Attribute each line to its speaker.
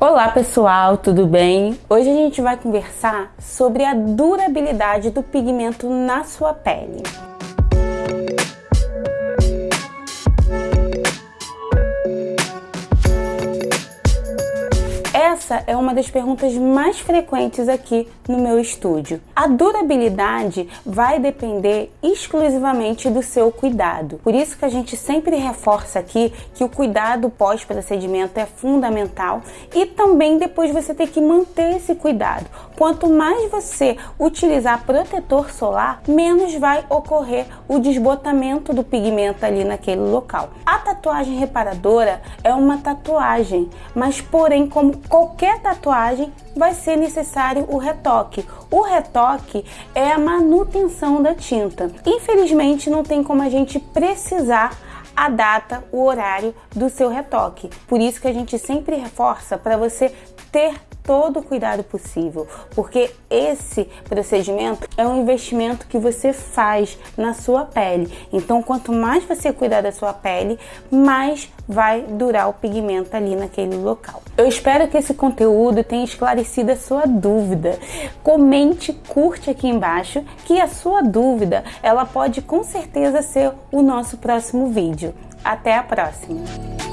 Speaker 1: Olá pessoal, tudo bem? Hoje a gente vai conversar sobre a durabilidade do pigmento na sua pele. Essa é uma das perguntas mais frequentes aqui no meu estúdio. A durabilidade vai depender exclusivamente do seu cuidado. Por isso que a gente sempre reforça aqui que o cuidado pós-procedimento é fundamental e também depois você tem que manter esse cuidado. Quanto mais você utilizar protetor solar, menos vai ocorrer o desbotamento do pigmento ali naquele local. A tatuagem reparadora é uma tatuagem, mas porém como qualquer tatuagem, vai ser necessário o retoque. O retoque é a manutenção da tinta. Infelizmente, não tem como a gente precisar a data, o horário do seu retoque. Por isso que a gente sempre reforça para você ter todo o cuidado possível, porque esse procedimento é um investimento que você faz na sua pele. Então, quanto mais você cuidar da sua pele, mais vai durar o pigmento ali naquele local. Eu espero que esse conteúdo tenha esclarecido a sua dúvida. Comente, curte aqui embaixo que a sua dúvida, ela pode com certeza ser o nosso próximo vídeo. Até a próxima!